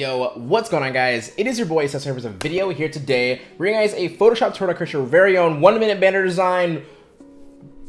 Yo, what's going on guys? It is your boy Cesar with a video here today bringing guys a Photoshop tutorial to your very own one minute banner design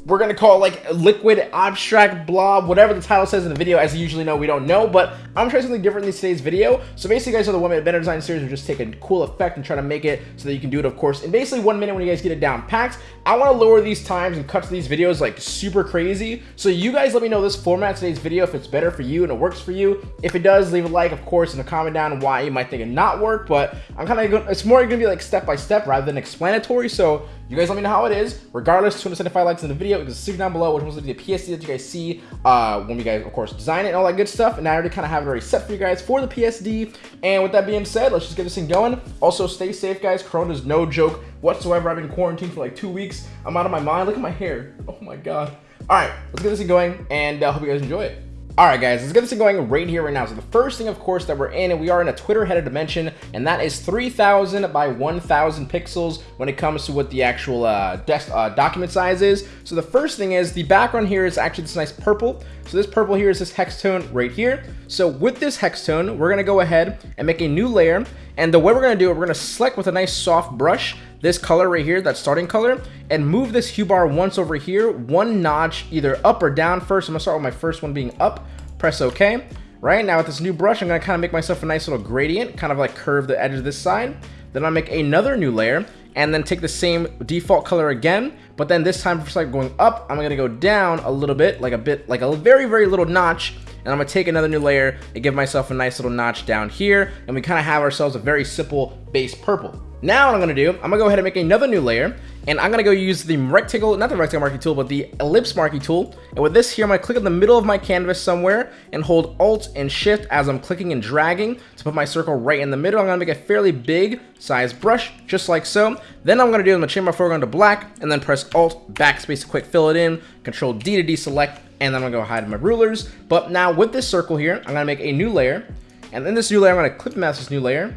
we're gonna call it like liquid abstract blob whatever the title says in the video. As you usually know we don't know but i'm trying something different in today's video. So basically guys are the one minute banner design series we just take a cool effect and try to make it so that you can do it of course in basically one minute when you guys get it down packed. I want to lower these times and cut to these videos like super crazy. So you guys let me know this format today's video if it's better for you and it works for you. If it does leave a like of course and a comment down why you might think it not work but i'm kind of it's more gonna be like step by step rather than explanatory. So you guys let me know how it is. Regardless, 275 likes in the video. You can see down below which one's will be the PSD that you guys see uh, when we guys, of course, design it and all that good stuff. And I already kind of have it already set for you guys for the PSD. And with that being said, let's just get this thing going. Also, stay safe, guys. Corona is no joke whatsoever. I've been quarantined for like two weeks. I'm out of my mind. Look at my hair. Oh my god. All right, let's get this thing going, and I uh, hope you guys enjoy it. Alright guys, let's get this thing going right here, right now. So the first thing, of course, that we're in, and we are in a Twitter header dimension, and that is 3000 by 1000 pixels when it comes to what the actual uh, desk, uh, document size is. So the first thing is, the background here is actually this nice purple. So this purple here is this hex tone right here. So with this hex tone, we're going to go ahead and make a new layer, and the way we're going to do it, we're going to select with a nice soft brush, this color right here, that starting color, and move this hue bar once over here, one notch, either up or down first. I'm gonna start with my first one being up, press OK. Right now with this new brush, I'm gonna kind of make myself a nice little gradient, kind of like curve the edge of this side. Then I'll make another new layer, and then take the same default color again, but then this time for like going up, I'm gonna go down a little bit, like a bit, like a very, very little notch, and I'm gonna take another new layer and give myself a nice little notch down here, and we kind of have ourselves a very simple base purple. Now what I'm gonna do, I'm gonna go ahead and make another new layer, and I'm gonna go use the rectangle, not the rectangle marquee tool, but the ellipse marquee tool. And with this here, I'm gonna click in the middle of my canvas somewhere and hold Alt and Shift as I'm clicking and dragging to put my circle right in the middle. I'm gonna make a fairly big size brush, just like so. Then I'm gonna do, I'm gonna change my foreground to black, and then press Alt, Backspace to quick fill it in, Control D to deselect, and then I'm gonna go hide my rulers. But now with this circle here, I'm gonna make a new layer, and in this new layer, I'm gonna clip mask this new layer,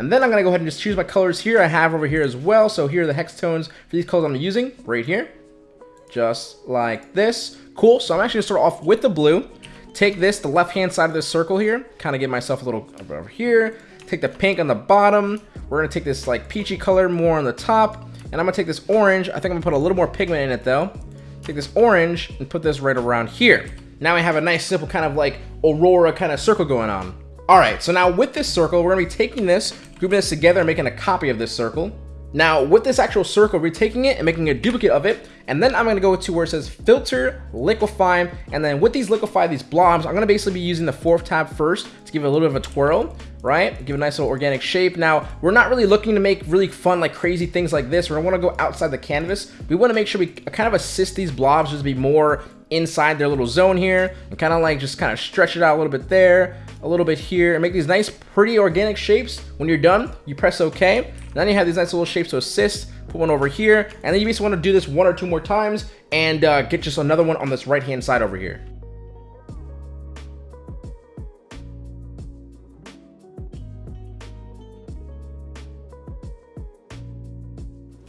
and then I'm to go ahead and just choose my colors here. I have over here as well. So here are the hex tones for these colors I'm using right here. Just like this. Cool. So I'm actually to start off with the blue. Take this, the left-hand side of this circle here. Kind of get myself a little over here. Take the pink on the bottom. We're to take this like peachy color more on the top. And I'm to take this orange. I think I'm to put a little more pigment in it though. Take this orange and put this right around here. Now I have a nice simple kind of like aurora kind of circle going on. All right, so now with this circle, we're gonna be taking this, grouping this together, and making a copy of this circle. Now, with this actual circle, we're taking it and making a duplicate of it, and then I'm gonna go to where it says filter, liquify, and then with these liquify, these blobs, I'm gonna basically be using the fourth tab first to give it a little bit of a twirl, right? Give a nice little organic shape. Now, we're not really looking to make really fun, like crazy things like this. We don't wanna go outside the canvas. We wanna make sure we kind of assist these blobs just to be more inside their little zone here, and kind of like just kind of stretch it out a little bit there, a little bit here and make these nice pretty organic shapes. When you're done, you press OK. Then you have these nice little shapes to assist. Put one over here. And then you basically want to do this one or two more times and uh, get just another one on this right hand side over here.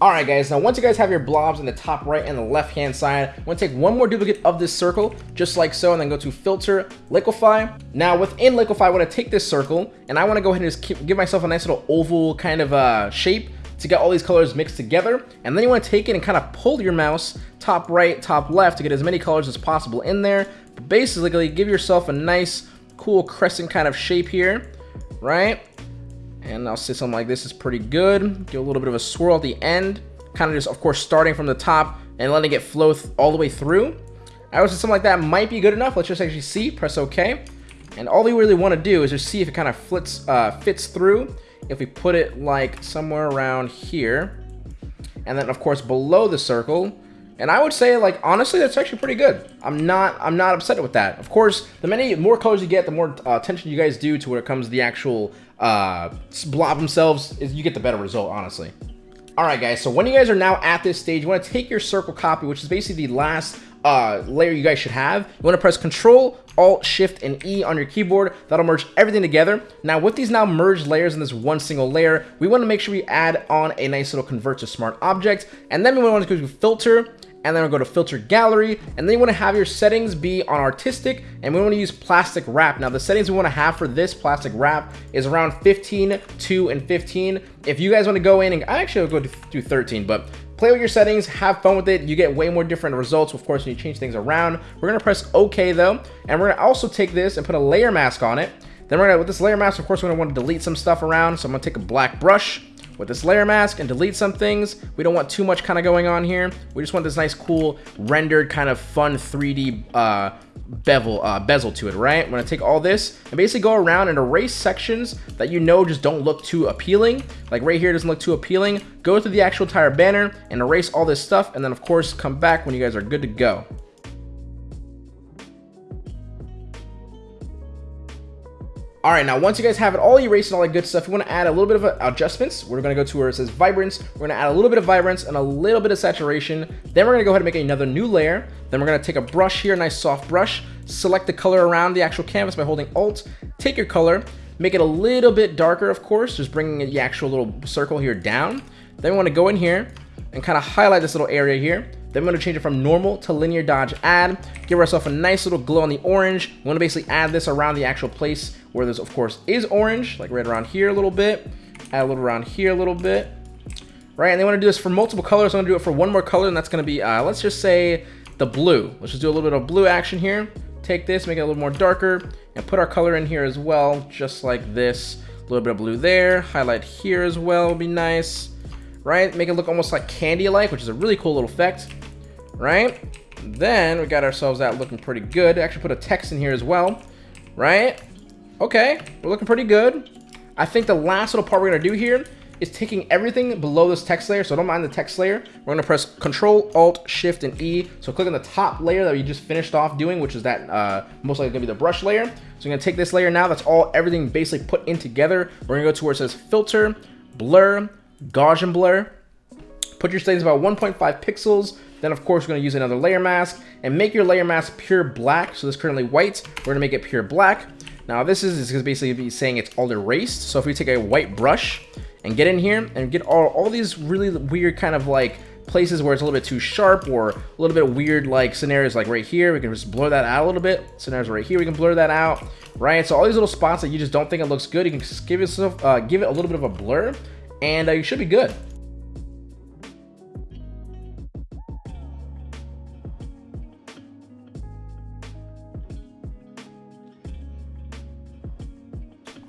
Alright guys, now once you guys have your blobs in the top right and the left hand side, I'm going to take one more duplicate of this circle, just like so, and then go to Filter, Liquify. Now within Liquify, I want to take this circle, and I want to go ahead and just keep, give myself a nice little oval kind of uh, shape to get all these colors mixed together. And then you want to take it and kind of pull your mouse top right, top left to get as many colors as possible in there. But basically, give yourself a nice, cool crescent kind of shape here, right? And I'll say something like this is pretty good. Give a little bit of a swirl at the end. Kind of just, of course, starting from the top and letting it flow all the way through. I would say something like that might be good enough. Let's just actually see. Press OK. And all we really want to do is just see if it kind of flits, uh, fits through. If we put it like somewhere around here. And then, of course, below the circle, and I would say, like, honestly, that's actually pretty good. I'm not, I'm not upset with that. Of course, the many more colors you get, the more uh, attention you guys do to when it comes to the actual uh, blob themselves, you get the better result, honestly. All right, guys, so when you guys are now at this stage, you want to take your circle copy, which is basically the last uh, layer you guys should have. You want to press Control, Alt, Shift, and E on your keyboard. That'll merge everything together. Now, with these now merged layers in this one single layer, we want to make sure we add on a nice little Convert to Smart Object. And then we want to go to Filter, and then we'll go to filter gallery, and then you wanna have your settings be on artistic, and we wanna use plastic wrap. Now the settings we wanna have for this plastic wrap is around 15, 2, and 15. If you guys wanna go in, and I actually will go to 13, but play with your settings, have fun with it. You get way more different results, of course, when you change things around. We're gonna press OK though, and we're gonna also take this and put a layer mask on it. Then we're gonna, with this layer mask, of course, we're gonna wanna delete some stuff around. So I'm gonna take a black brush, with this layer mask and delete some things. We don't want too much kind of going on here. We just want this nice, cool, rendered kind of fun 3D uh, bevel, uh, bezel to it, right? I'm gonna take all this and basically go around and erase sections that you know just don't look too appealing. Like right here doesn't look too appealing. Go through the actual entire banner and erase all this stuff and then of course come back when you guys are good to go. All right, now once you guys have it all erased and all that good stuff, you want to add a little bit of adjustments. We're to go to where it says vibrance. We're to add a little bit of vibrance and a little bit of saturation. Then we're going to go ahead and make another new layer. Then we're to take a brush here, a nice soft brush, select the color around the actual canvas by holding Alt, take your color, make it a little bit darker, of course, just bringing the actual little circle here down. Then we want to go in here and kind of highlight this little area here. Then we're to change it from normal to linear dodge add. Give ourselves a nice little glow on the orange. We want to basically add this around the actual place where this, of course, is orange, like right around here a little bit. Add a little around here a little bit. Right, and they want to do this for multiple colors. I'm to do it for one more color, and that's to be, uh, let's just say, the blue. Let's just do a little bit of blue action here. Take this, make it a little more darker, and put our color in here as well, just like this. A little bit of blue there. Highlight here as well would be nice. Right, make it look almost like candy-like, which is a really cool little effect right? Then we got ourselves that looking pretty good. Actually put a text in here as well, right? Okay, we're looking pretty good. I think the last little part we're gonna do here is taking everything below this text layer, so don't mind the text layer. We're gonna press Control, Alt, Shift, and E. So click on the top layer that we just finished off doing, which is that uh, most likely gonna be the brush layer. So I'm gonna take this layer now, that's all everything basically put in together. We're gonna go to where it says Filter, Blur, Gaussian Blur. Put your settings about 1.5 pixels, then of course we're gonna use another layer mask and make your layer mask pure black. So this is currently white, we're gonna make it pure black. Now this is, is basically be saying it's all erased. So if we take a white brush and get in here and get all, all these really weird kind of like places where it's a little bit too sharp or a little bit weird like scenarios like right here, we can just blur that out a little bit. Scenarios right here, we can blur that out, right? So all these little spots that you just don't think it looks good, you can just give yourself, uh, give it a little bit of a blur and uh, you should be good.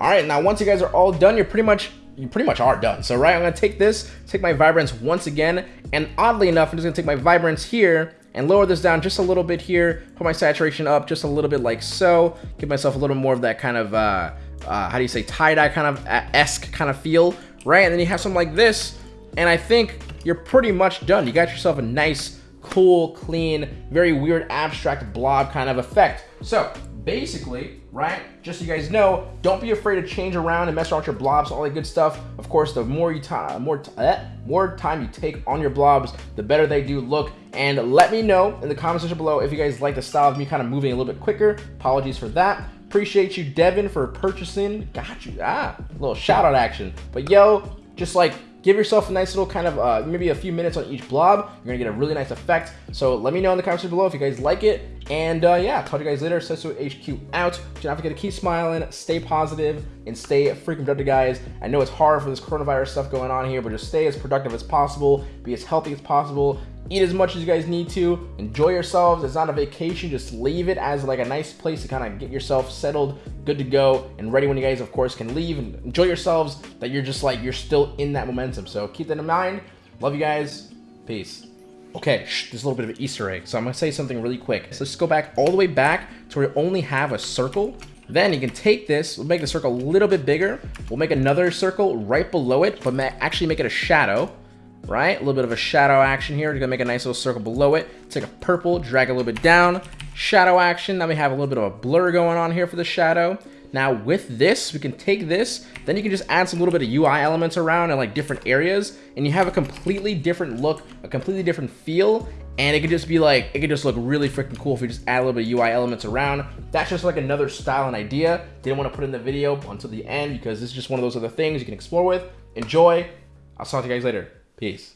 All right, now once you guys are all done, you're pretty much you pretty much are done. So right, I'm gonna take this, take my vibrance once again, and oddly enough, I'm just gonna take my vibrance here and lower this down just a little bit here, put my saturation up just a little bit like so, give myself a little more of that kind of, uh, uh, how do you say, tie-dye kind of uh, esque kind of feel, right? And then you have something like this, and I think you're pretty much done. You got yourself a nice, cool, clean, very weird abstract blob kind of effect. So basically, right, just so you guys know, don't be afraid to change around and mess around with your blobs, all that good stuff. Of course, the more you time, more, eh, more time you take on your blobs, the better they do look. And let me know in the comment section below if you guys like the style of me kind of moving a little bit quicker. Apologies for that. Appreciate you, Devin, for purchasing. Got you. Ah, little shout out action. But yo, just like give yourself a nice little kind of, uh, maybe a few minutes on each blob. You're gonna get a really nice effect. So let me know in the comments below if you guys like it. And uh, yeah, talk to you guys later. Sesso HQ out. Do not forget to keep smiling, stay positive, and stay freaking productive, guys. I know it's hard for this coronavirus stuff going on here, but just stay as productive as possible, be as healthy as possible, eat as much as you guys need to, enjoy yourselves. It's not a vacation, just leave it as like a nice place to kind of get yourself settled, good to go, and ready when you guys, of course, can leave and enjoy yourselves. That you're just like you're still in that momentum. So keep that in mind. Love you guys. Peace. Okay, shh, there's a little bit of an Easter egg. So I'm gonna say something really quick. So let's go back all the way back to where we only have a circle. Then you can take this, we'll make the circle a little bit bigger. We'll make another circle right below it, but actually make it a shadow, right? A little bit of a shadow action here. We're gonna make a nice little circle below it. Take a purple, drag a little bit down. Shadow action, now we have a little bit of a blur going on here for the shadow. Now with this, we can take this, then you can just add some little bit of UI elements around in like different areas, and you have a completely different look, a completely different feel, and it could just be like, it could just look really freaking cool if you just add a little bit of UI elements around. That's just like another style and idea. Didn't want to put in the video until the end because this is just one of those other things you can explore with. Enjoy. I'll talk to you guys later. Peace.